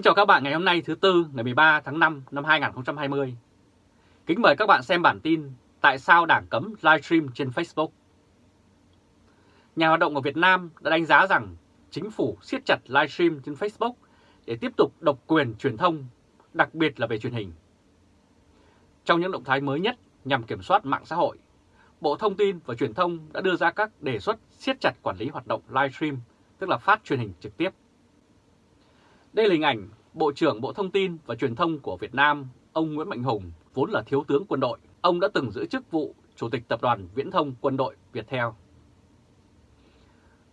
Kính chào các bạn ngày hôm nay thứ Tư ngày 13 tháng 5 năm 2020. Kính mời các bạn xem bản tin Tại sao Đảng cấm livestream trên Facebook. Nhà hoạt động ở Việt Nam đã đánh giá rằng chính phủ siết chặt livestream trên Facebook để tiếp tục độc quyền truyền thông, đặc biệt là về truyền hình. Trong những động thái mới nhất nhằm kiểm soát mạng xã hội, Bộ Thông tin và Truyền thông đã đưa ra các đề xuất siết chặt quản lý hoạt động livestream, tức là phát truyền hình trực tiếp đây là hình ảnh Bộ trưởng Bộ Thông tin và Truyền thông của Việt Nam, ông Nguyễn Mạnh Hùng, vốn là thiếu tướng quân đội. Ông đã từng giữ chức vụ Chủ tịch Tập đoàn Viễn thông Quân đội Viettel.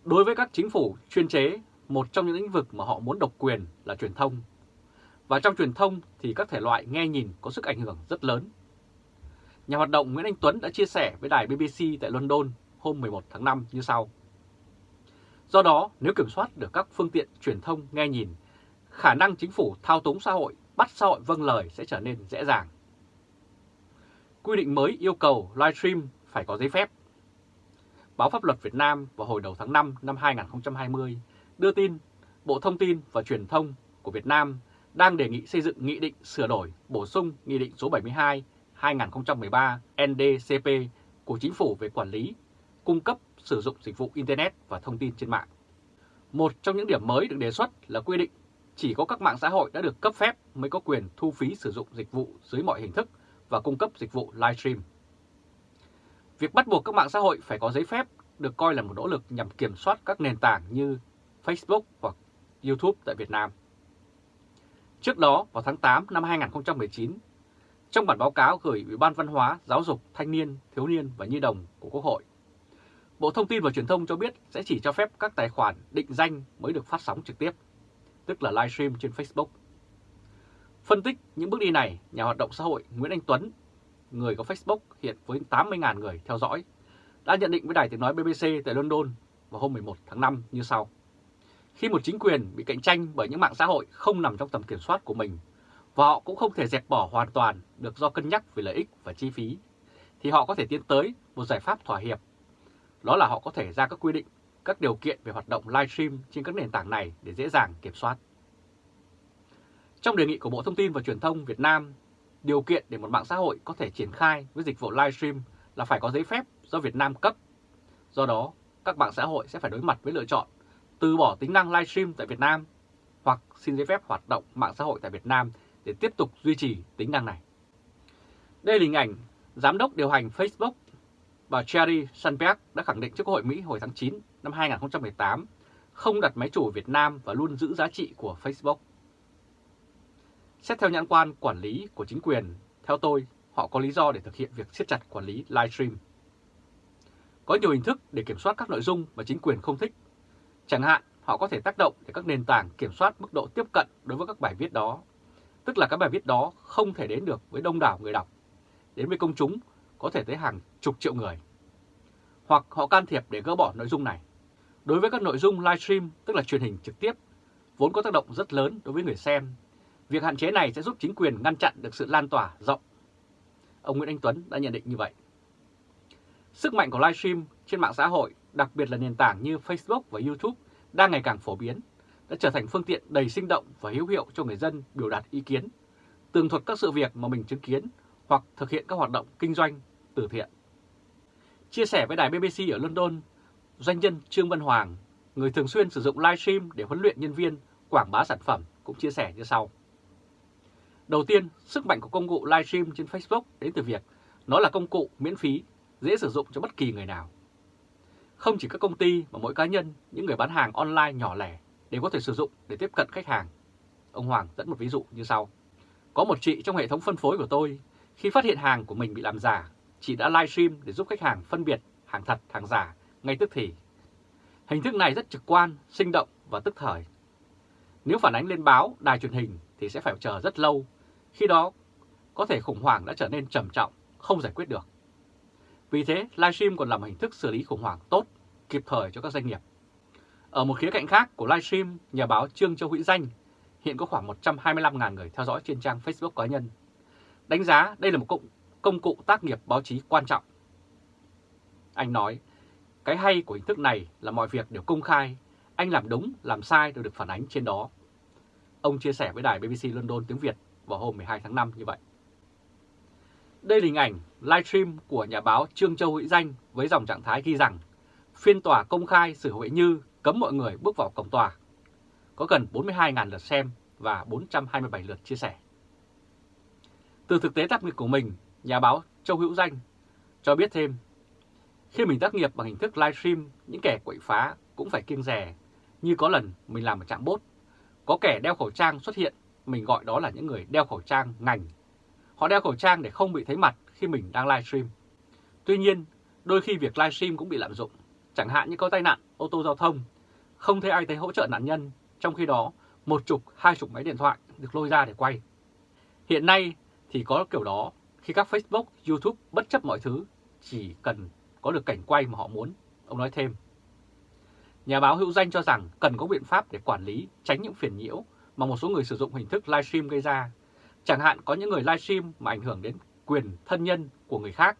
Đối với các chính phủ chuyên chế, một trong những lĩnh vực mà họ muốn độc quyền là truyền thông. Và trong truyền thông thì các thể loại nghe nhìn có sức ảnh hưởng rất lớn. Nhà hoạt động Nguyễn Anh Tuấn đã chia sẻ với đài BBC tại London hôm 11 tháng 5 như sau. Do đó, nếu kiểm soát được các phương tiện truyền thông nghe nhìn khả năng chính phủ thao túng xã hội, bắt xã hội vâng lời sẽ trở nên dễ dàng. Quy định mới yêu cầu livestream phải có giấy phép. Báo Pháp luật Việt Nam vào hồi đầu tháng 5 năm 2020 đưa tin Bộ Thông tin và Truyền thông của Việt Nam đang đề nghị xây dựng nghị định sửa đổi bổ sung Nghị định số 72 2013 NDCP của Chính phủ về quản lý, cung cấp, sử dụng dịch vụ Internet và thông tin trên mạng. Một trong những điểm mới được đề xuất là quy định chỉ có các mạng xã hội đã được cấp phép mới có quyền thu phí sử dụng dịch vụ dưới mọi hình thức và cung cấp dịch vụ livestream. Việc bắt buộc các mạng xã hội phải có giấy phép được coi là một nỗ lực nhằm kiểm soát các nền tảng như Facebook hoặc YouTube tại Việt Nam. Trước đó, vào tháng 8 năm 2019, trong bản báo cáo gửi Ủy ban Văn hóa, Giáo dục, Thanh niên, Thiếu niên và Nhi đồng của Quốc hội, Bộ Thông tin và Truyền thông cho biết sẽ chỉ cho phép các tài khoản định danh mới được phát sóng trực tiếp tức là livestream trên Facebook. Phân tích những bước đi này, nhà hoạt động xã hội Nguyễn Anh Tuấn, người có Facebook hiện với 80.000 người theo dõi, đã nhận định với đài tiếng nói BBC tại London vào hôm 11 tháng 5 như sau. Khi một chính quyền bị cạnh tranh bởi những mạng xã hội không nằm trong tầm kiểm soát của mình, và họ cũng không thể dẹp bỏ hoàn toàn được do cân nhắc về lợi ích và chi phí, thì họ có thể tiến tới một giải pháp thỏa hiệp. Đó là họ có thể ra các quy định các điều kiện về hoạt động livestream trên các nền tảng này để dễ dàng kiểm soát. Trong đề nghị của Bộ Thông tin và Truyền thông Việt Nam, điều kiện để một mạng xã hội có thể triển khai với dịch vụ livestream là phải có giấy phép do Việt Nam cấp. Do đó, các mạng xã hội sẽ phải đối mặt với lựa chọn từ bỏ tính năng livestream tại Việt Nam hoặc xin giấy phép hoạt động mạng xã hội tại Việt Nam để tiếp tục duy trì tính năng này. Đây là hình ảnh Giám đốc điều hành Facebook bà Cherry Sandberg đã khẳng định trước Quốc hội Mỹ hồi tháng 9 năm 2018 không đặt máy chủ Việt Nam và luôn giữ giá trị của Facebook. Xét theo nhãn quan quản lý của chính quyền, theo tôi, họ có lý do để thực hiện việc siết chặt quản lý livestream. Có nhiều hình thức để kiểm soát các nội dung mà chính quyền không thích. Chẳng hạn, họ có thể tác động để các nền tảng kiểm soát mức độ tiếp cận đối với các bài viết đó. Tức là các bài viết đó không thể đến được với đông đảo người đọc. Đến với công chúng có thể tới hàng chục triệu người. Hoặc họ can thiệp để gỡ bỏ nội dung này. Đối với các nội dung livestream, tức là truyền hình trực tiếp, vốn có tác động rất lớn đối với người xem, việc hạn chế này sẽ giúp chính quyền ngăn chặn được sự lan tỏa rộng. Ông Nguyễn Anh Tuấn đã nhận định như vậy. Sức mạnh của livestream trên mạng xã hội, đặc biệt là nền tảng như Facebook và YouTube, đang ngày càng phổ biến, đã trở thành phương tiện đầy sinh động và hữu hiệu cho người dân biểu đạt ý kiến, tường thuật các sự việc mà mình chứng kiến hoặc thực hiện các hoạt động kinh doanh, từ thiện. Chia sẻ với đài BBC ở London, doanh nhân Trương Văn Hoàng, người thường xuyên sử dụng livestream để huấn luyện nhân viên quảng bá sản phẩm cũng chia sẻ như sau. Đầu tiên, sức mạnh của công cụ livestream trên Facebook đến từ việc nó là công cụ miễn phí, dễ sử dụng cho bất kỳ người nào. Không chỉ các công ty mà mỗi cá nhân, những người bán hàng online nhỏ lẻ đều có thể sử dụng để tiếp cận khách hàng. Ông Hoàng dẫn một ví dụ như sau. Có một chị trong hệ thống phân phối của tôi, khi phát hiện hàng của mình bị làm giả, chị đã livestream để giúp khách hàng phân biệt hàng thật, hàng giả ngay tức thì. Hình thức này rất trực quan, sinh động và tức thời. Nếu phản ánh lên báo, đài truyền hình thì sẽ phải chờ rất lâu. Khi đó, có thể khủng hoảng đã trở nên trầm trọng, không giải quyết được. Vì thế, livestream còn là một hình thức xử lý khủng hoảng tốt, kịp thời cho các doanh nghiệp. Ở một khía cạnh khác của livestream, nhà báo Trương Châu Hữu Danh hiện có khoảng 125.000 người theo dõi trên trang Facebook cá nhân. Đánh giá đây là một công, công cụ tác nghiệp báo chí quan trọng. Anh nói, cái hay của hình thức này là mọi việc đều công khai, anh làm đúng, làm sai đều được phản ánh trên đó. Ông chia sẻ với đài BBC London tiếng Việt vào hôm 12 tháng 5 như vậy. Đây là hình ảnh livestream của nhà báo Trương Châu Hữu Danh với dòng trạng thái ghi rằng phiên tòa công khai xử Huệ Như cấm mọi người bước vào cổng tòa. Có gần 42.000 lượt xem và 427 lượt chia sẻ. Từ thực tế tác nghiệp của mình, nhà báo Châu Hữu Danh cho biết thêm, khi mình tác nghiệp bằng hình thức livestream, những kẻ quậy phá cũng phải kiêng rè, như có lần mình làm ở trạm bốt. Có kẻ đeo khẩu trang xuất hiện, mình gọi đó là những người đeo khẩu trang ngành. Họ đeo khẩu trang để không bị thấy mặt khi mình đang livestream. Tuy nhiên, đôi khi việc livestream cũng bị lạm dụng, chẳng hạn như có tai nạn ô tô giao thông, không thấy ai thấy hỗ trợ nạn nhân, trong khi đó một chục, hai chục máy điện thoại được lôi ra để quay. Hiện nay thì có kiểu đó khi các Facebook, YouTube bất chấp mọi thứ, chỉ cần có được cảnh quay mà họ muốn, ông nói thêm. Nhà báo hữu danh cho rằng cần có biện pháp để quản lý tránh những phiền nhiễu mà một số người sử dụng hình thức livestream gây ra. Chẳng hạn có những người livestream mà ảnh hưởng đến quyền thân nhân của người khác.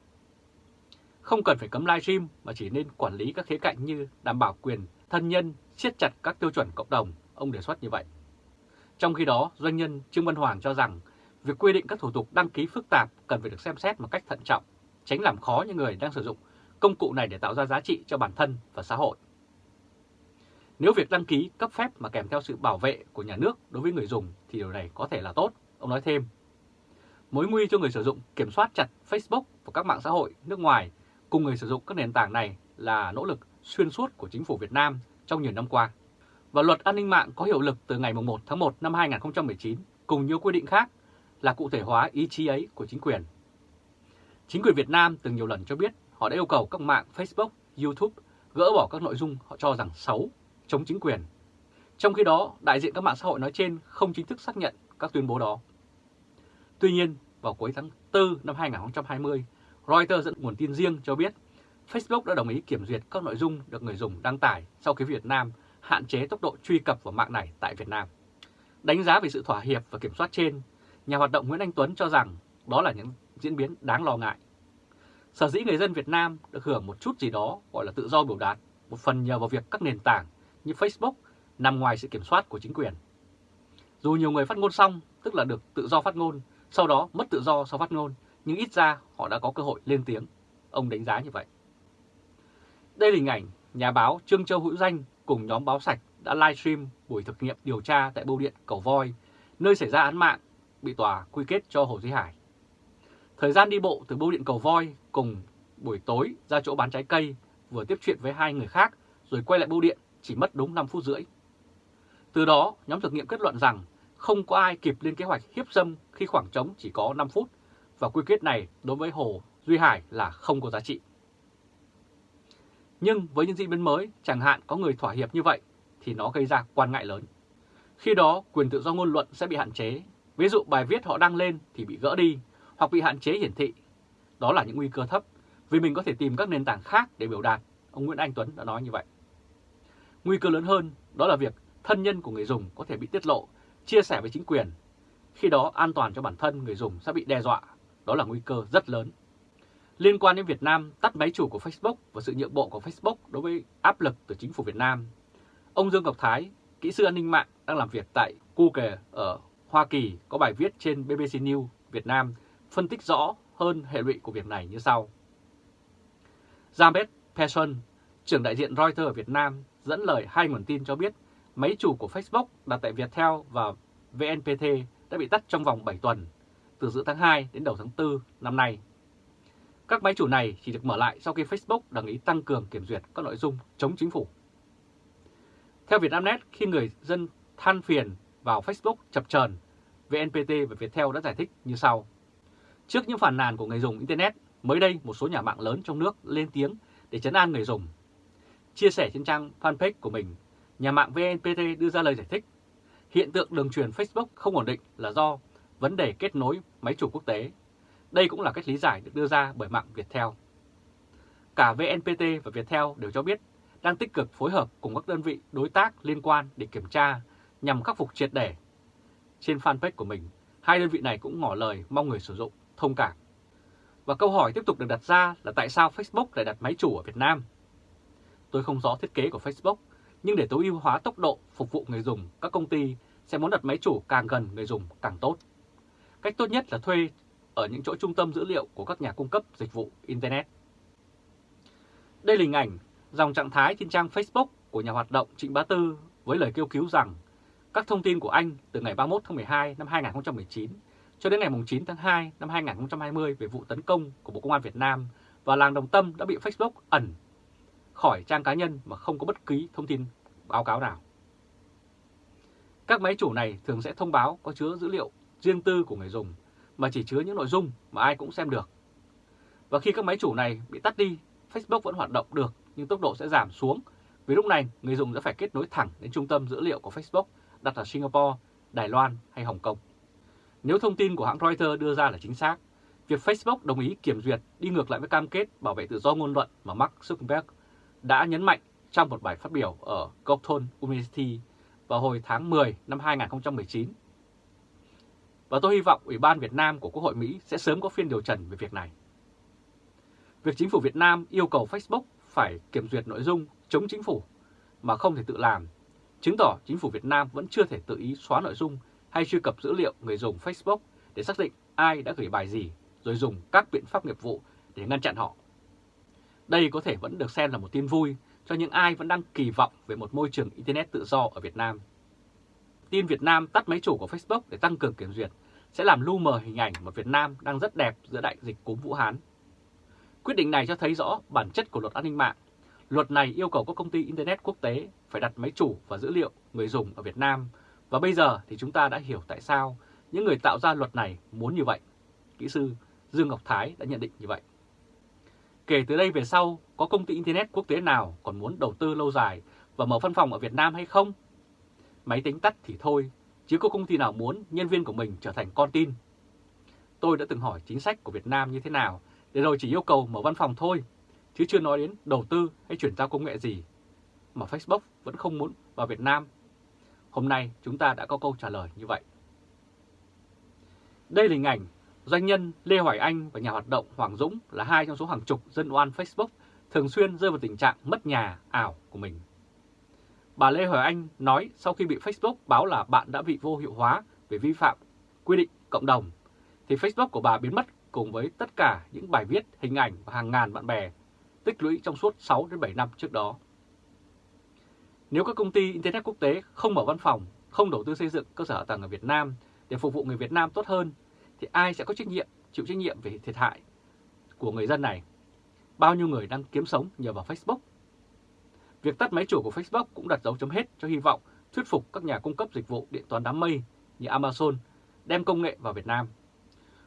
Không cần phải cấm livestream mà chỉ nên quản lý các khía cạnh như đảm bảo quyền thân nhân, siết chặt các tiêu chuẩn cộng đồng, ông đề xuất như vậy. Trong khi đó, doanh nhân Trương Văn Hoàng cho rằng việc quy định các thủ tục đăng ký phức tạp cần phải được xem xét một cách thận trọng, tránh làm khó những người đang sử dụng công cụ này để tạo ra giá trị cho bản thân và xã hội. Nếu việc đăng ký cấp phép mà kèm theo sự bảo vệ của nhà nước đối với người dùng thì điều này có thể là tốt, ông nói thêm. Mối nguy cho người sử dụng kiểm soát chặt Facebook và các mạng xã hội nước ngoài cùng người sử dụng các nền tảng này là nỗ lực xuyên suốt của chính phủ Việt Nam trong nhiều năm qua. Và luật an ninh mạng có hiệu lực từ ngày 1 tháng 1 năm 2019 cùng nhiều quy định khác là cụ thể hóa ý chí ấy của chính quyền. Chính quyền Việt Nam từng nhiều lần cho biết họ đã yêu cầu các mạng Facebook, YouTube gỡ bỏ các nội dung họ cho rằng xấu, chống chính quyền. Trong khi đó, đại diện các mạng xã hội nói trên không chính thức xác nhận các tuyên bố đó. Tuy nhiên, vào cuối tháng 4 năm 2020, Reuters dẫn nguồn tin riêng cho biết Facebook đã đồng ý kiểm duyệt các nội dung được người dùng đăng tải sau khi Việt Nam hạn chế tốc độ truy cập vào mạng này tại Việt Nam. Đánh giá về sự thỏa hiệp và kiểm soát trên, nhà hoạt động Nguyễn Anh Tuấn cho rằng đó là những diễn biến đáng lo ngại. Sở dĩ người dân Việt Nam được hưởng một chút gì đó gọi là tự do biểu đạt, một phần nhờ vào việc các nền tảng như Facebook nằm ngoài sự kiểm soát của chính quyền. Dù nhiều người phát ngôn xong, tức là được tự do phát ngôn, sau đó mất tự do sau phát ngôn, nhưng ít ra họ đã có cơ hội lên tiếng. Ông đánh giá như vậy. Đây là hình ảnh nhà báo Trương Châu Hữu Danh cùng nhóm báo sạch đã livestream buổi thực nghiệm điều tra tại bưu điện Cầu Voi, nơi xảy ra án mạng, bị tòa quy kết cho Hồ Duy Hải. Thời gian đi bộ từ bưu điện Cầu Voi cùng buổi tối ra chỗ bán trái cây, vừa tiếp chuyện với hai người khác rồi quay lại bưu điện chỉ mất đúng 5 phút rưỡi. Từ đó, nhóm thực nghiệm kết luận rằng không có ai kịp lên kế hoạch hiếp dâm khi khoảng trống chỉ có 5 phút và quy kết này đối với Hồ Duy Hải là không có giá trị. Nhưng với những diễn biến mới, chẳng hạn có người thỏa hiệp như vậy, thì nó gây ra quan ngại lớn. Khi đó, quyền tự do ngôn luận sẽ bị hạn chế. Ví dụ bài viết họ đăng lên thì bị gỡ đi, hoặc bị hạn chế hiển thị. Đó là những nguy cơ thấp, vì mình có thể tìm các nền tảng khác để biểu đạt. Ông Nguyễn Anh Tuấn đã nói như vậy. Nguy cơ lớn hơn đó là việc thân nhân của người dùng có thể bị tiết lộ, chia sẻ với chính quyền. Khi đó an toàn cho bản thân người dùng sẽ bị đe dọa. Đó là nguy cơ rất lớn. Liên quan đến Việt Nam tắt máy chủ của Facebook và sự nhượng bộ của Facebook đối với áp lực từ chính phủ Việt Nam, ông Dương Ngọc Thái, kỹ sư an ninh mạng đang làm việc tại Google ở Hoa Kỳ có bài viết trên BBC News Việt Nam phân tích rõ hơn hệ lụy của việc này như sau. James Persson, trưởng đại diện Reuters ở Việt Nam, dẫn lời hai nguồn tin cho biết máy chủ của Facebook đặt tại Viettel và VNPT đã bị tắt trong vòng 7 tuần, từ giữa tháng 2 đến đầu tháng 4 năm nay. Các máy chủ này chỉ được mở lại sau khi Facebook đồng ý tăng cường kiểm duyệt các nội dung chống chính phủ. Theo Vietnamnet, khi người dân than phiền vào Facebook chập chờn, VNPT và Viettel đã giải thích như sau. Trước những phản nàn của người dùng Internet, mới đây một số nhà mạng lớn trong nước lên tiếng để chấn an người dùng. Chia sẻ trên trang fanpage của mình, nhà mạng VNPT đưa ra lời giải thích. Hiện tượng đường truyền Facebook không ổn định là do vấn đề kết nối máy chủ quốc tế đây cũng là cách lý giải được đưa ra bởi mạng Viettel. Cả VNPT và Viettel đều cho biết đang tích cực phối hợp cùng các đơn vị đối tác liên quan để kiểm tra nhằm khắc phục triệt để. Trên fanpage của mình, hai đơn vị này cũng ngỏ lời mong người sử dụng thông cảm. Và câu hỏi tiếp tục được đặt ra là tại sao Facebook lại đặt máy chủ ở Việt Nam? Tôi không rõ thiết kế của Facebook, nhưng để tối ưu hóa tốc độ phục vụ người dùng, các công ty sẽ muốn đặt máy chủ càng gần người dùng càng tốt. Cách tốt nhất là thuê ở những chỗ trung tâm dữ liệu của các nhà cung cấp dịch vụ Internet. Đây là hình ảnh dòng trạng thái trên trang Facebook của nhà hoạt động Trịnh Bá Tư với lời kêu cứu rằng các thông tin của anh từ ngày 31 tháng 12 năm 2019 cho đến ngày 9 tháng 2 năm 2020 về vụ tấn công của Bộ Công an Việt Nam và làng Đồng Tâm đã bị Facebook ẩn khỏi trang cá nhân mà không có bất kỳ thông tin báo cáo nào. Các máy chủ này thường sẽ thông báo có chứa dữ liệu riêng tư của người dùng mà chỉ chứa những nội dung mà ai cũng xem được. Và khi các máy chủ này bị tắt đi, Facebook vẫn hoạt động được nhưng tốc độ sẽ giảm xuống vì lúc này người dùng sẽ phải kết nối thẳng đến trung tâm dữ liệu của Facebook đặt ở Singapore, Đài Loan hay Hồng Kông. Nếu thông tin của hãng Reuters đưa ra là chính xác, việc Facebook đồng ý kiểm duyệt đi ngược lại với cam kết bảo vệ tự do ngôn luận mà Mark Zuckerberg đã nhấn mạnh trong một bài phát biểu ở Compton University vào hồi tháng 10 năm 2019. Và tôi hy vọng Ủy ban Việt Nam của Quốc hội Mỹ sẽ sớm có phiên điều trần về việc này. Việc chính phủ Việt Nam yêu cầu Facebook phải kiểm duyệt nội dung chống chính phủ mà không thể tự làm, chứng tỏ chính phủ Việt Nam vẫn chưa thể tự ý xóa nội dung hay truy cập dữ liệu người dùng Facebook để xác định ai đã gửi bài gì, rồi dùng các biện pháp nghiệp vụ để ngăn chặn họ. Đây có thể vẫn được xem là một tin vui cho những ai vẫn đang kỳ vọng về một môi trường Internet tự do ở Việt Nam. Tin Việt Nam tắt máy chủ của Facebook để tăng cường kiểm duyệt sẽ làm lu mờ hình ảnh một Việt Nam đang rất đẹp giữa đại dịch cúm Vũ Hán. Quyết định này cho thấy rõ bản chất của luật an ninh mạng. Luật này yêu cầu các công ty Internet quốc tế phải đặt máy chủ và dữ liệu người dùng ở Việt Nam và bây giờ thì chúng ta đã hiểu tại sao những người tạo ra luật này muốn như vậy. Kỹ sư Dương Ngọc Thái đã nhận định như vậy. Kể từ đây về sau, có công ty Internet quốc tế nào còn muốn đầu tư lâu dài và mở văn phòng ở Việt Nam hay không? Máy tính tắt thì thôi, chứ có công ty nào muốn nhân viên của mình trở thành con tin. Tôi đã từng hỏi chính sách của Việt Nam như thế nào, để rồi chỉ yêu cầu mở văn phòng thôi, chứ chưa nói đến đầu tư hay chuyển giao công nghệ gì. Mà Facebook vẫn không muốn vào Việt Nam. Hôm nay chúng ta đã có câu trả lời như vậy. Đây là hình ảnh Doanh nhân Lê Hoài Anh và nhà hoạt động Hoàng Dũng là hai trong số hàng chục dân oan Facebook thường xuyên rơi vào tình trạng mất nhà ảo của mình. Bà Lê Hoài Anh nói sau khi bị Facebook báo là bạn đã bị vô hiệu hóa về vi phạm quy định cộng đồng, thì Facebook của bà biến mất cùng với tất cả những bài viết, hình ảnh và hàng ngàn bạn bè tích lũy trong suốt 6 đến 7 năm trước đó. Nếu các công ty Internet quốc tế không mở văn phòng, không đầu tư xây dựng cơ sở hạ tầng ở Việt Nam để phục vụ người Việt Nam tốt hơn thì ai sẽ có trách nhiệm, chịu trách nhiệm về thiệt hại của người dân này? Bao nhiêu người đang kiếm sống nhờ vào Facebook? Việc tắt máy chủ của Facebook cũng đặt dấu chấm hết cho hy vọng thuyết phục các nhà cung cấp dịch vụ điện toán đám mây như Amazon đem công nghệ vào Việt Nam.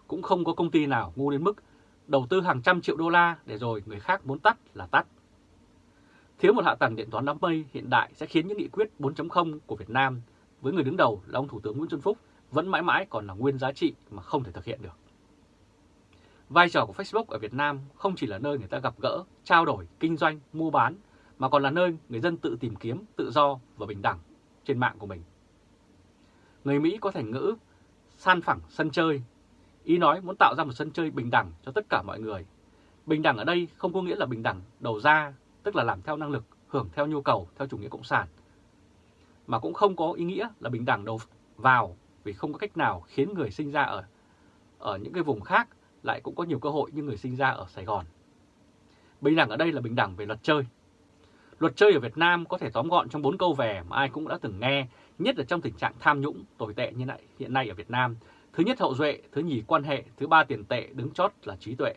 Cũng không có công ty nào ngu đến mức đầu tư hàng trăm triệu đô la để rồi người khác muốn tắt là tắt. Thiếu một hạ tầng điện toán đám mây hiện đại sẽ khiến những nghị quyết 4.0 của Việt Nam với người đứng đầu là ông Thủ tướng Nguyễn Xuân Phúc vẫn mãi mãi còn là nguyên giá trị mà không thể thực hiện được. Vai trò của Facebook ở Việt Nam không chỉ là nơi người ta gặp gỡ, trao đổi, kinh doanh, mua bán, mà còn là nơi người dân tự tìm kiếm tự do và bình đẳng trên mạng của mình. Người Mỹ có thành ngữ san phẳng sân chơi, ý nói muốn tạo ra một sân chơi bình đẳng cho tất cả mọi người. Bình đẳng ở đây không có nghĩa là bình đẳng đầu ra, tức là làm theo năng lực, hưởng theo nhu cầu, theo chủ nghĩa cộng sản, mà cũng không có ý nghĩa là bình đẳng đầu vào vì không có cách nào khiến người sinh ra ở ở những cái vùng khác lại cũng có nhiều cơ hội như người sinh ra ở Sài Gòn. Bình đẳng ở đây là bình đẳng về luật chơi. Luật chơi ở Việt Nam có thể tóm gọn trong bốn câu về mà ai cũng đã từng nghe, nhất là trong tình trạng tham nhũng, tồi tệ như này hiện nay ở Việt Nam. Thứ nhất hậu duệ, thứ nhì quan hệ, thứ ba tiền tệ, đứng chót là trí tuệ.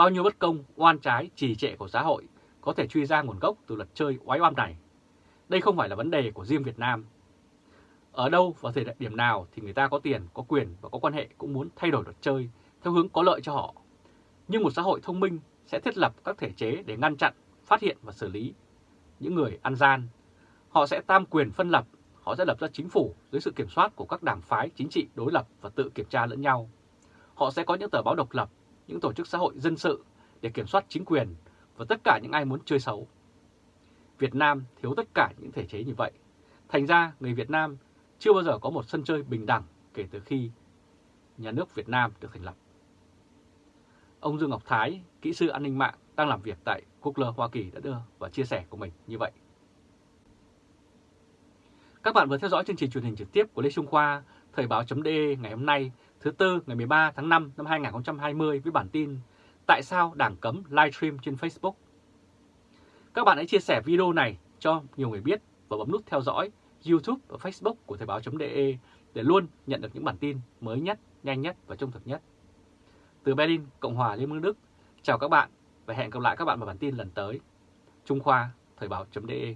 Bao nhiêu bất công, oan trái, trì trệ của xã hội có thể truy ra nguồn gốc từ luật chơi oái oăm này. Đây không phải là vấn đề của riêng Việt Nam, ở đâu và thời điểm nào thì người ta có tiền, có quyền và có quan hệ cũng muốn thay đổi luật chơi theo hướng có lợi cho họ. Nhưng một xã hội thông minh sẽ thiết lập các thể chế để ngăn chặn, phát hiện và xử lý những người ăn gian. Họ sẽ tam quyền phân lập, họ sẽ lập ra chính phủ dưới sự kiểm soát của các đảng phái chính trị đối lập và tự kiểm tra lẫn nhau. Họ sẽ có những tờ báo độc lập, những tổ chức xã hội dân sự để kiểm soát chính quyền và tất cả những ai muốn chơi xấu. Việt Nam thiếu tất cả những thể chế như vậy. Thành ra người Việt Nam chưa bao giờ có một sân chơi bình đẳng kể từ khi nhà nước Việt Nam được thành lập. Ông Dương Ngọc Thái, kỹ sư an ninh mạng đang làm việc tại Quốc Hoa Kỳ đã đưa và chia sẻ của mình như vậy. Các bạn vừa theo dõi chương trình truyền hình trực tiếp của Lê Trung Khoa, Thời báo.de ngày hôm nay, thứ Tư ngày 13 tháng 5 năm 2020 với bản tin Tại sao Đảng cấm livestream trên Facebook? Các bạn hãy chia sẻ video này cho nhiều người biết và bấm nút theo dõi YouTube và Facebook của Thời báo.de để luôn nhận được những bản tin mới nhất, nhanh nhất và trung thực nhất. Từ Berlin, Cộng hòa Liên bang Đức, chào các bạn và hẹn gặp lại các bạn vào bản tin lần tới. Trung Khoa, Thời báo.de